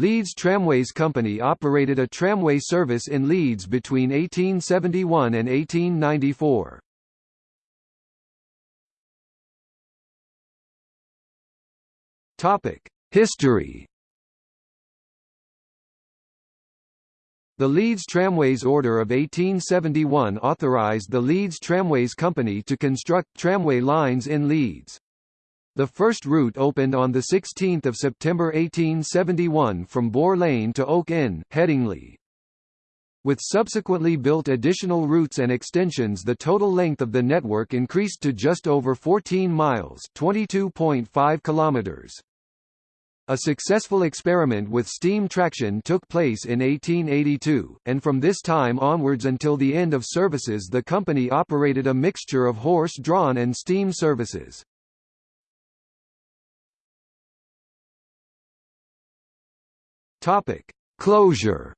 Leeds Tramways Company operated a tramway service in Leeds between 1871 and 1894. Topic: History The Leeds Tramways Order of 1871 authorised the Leeds Tramways Company to construct tramway lines in Leeds. The first route opened on 16 September 1871 from Boar Lane to Oak Inn, Headingley. With subsequently built additional routes and extensions the total length of the network increased to just over 14 miles 22.5 kilometers. A successful experiment with steam traction took place in 1882, and from this time onwards until the end of services the company operated a mixture of horse-drawn and steam services. Topic: Closure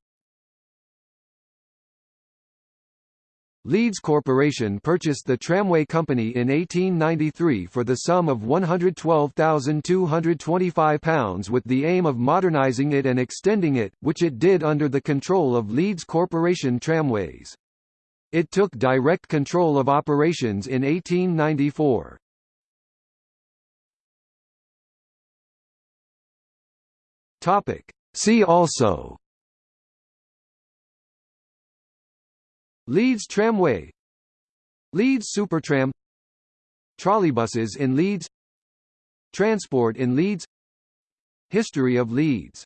Leeds Corporation purchased the tramway company in 1893 for the sum of £112,225 with the aim of modernising it and extending it, which it did under the control of Leeds Corporation Tramways. It took direct control of operations in 1894. See also. Leeds Tramway. Leeds Supertram. Trolleybuses in Leeds. Transport in Leeds. History of Leeds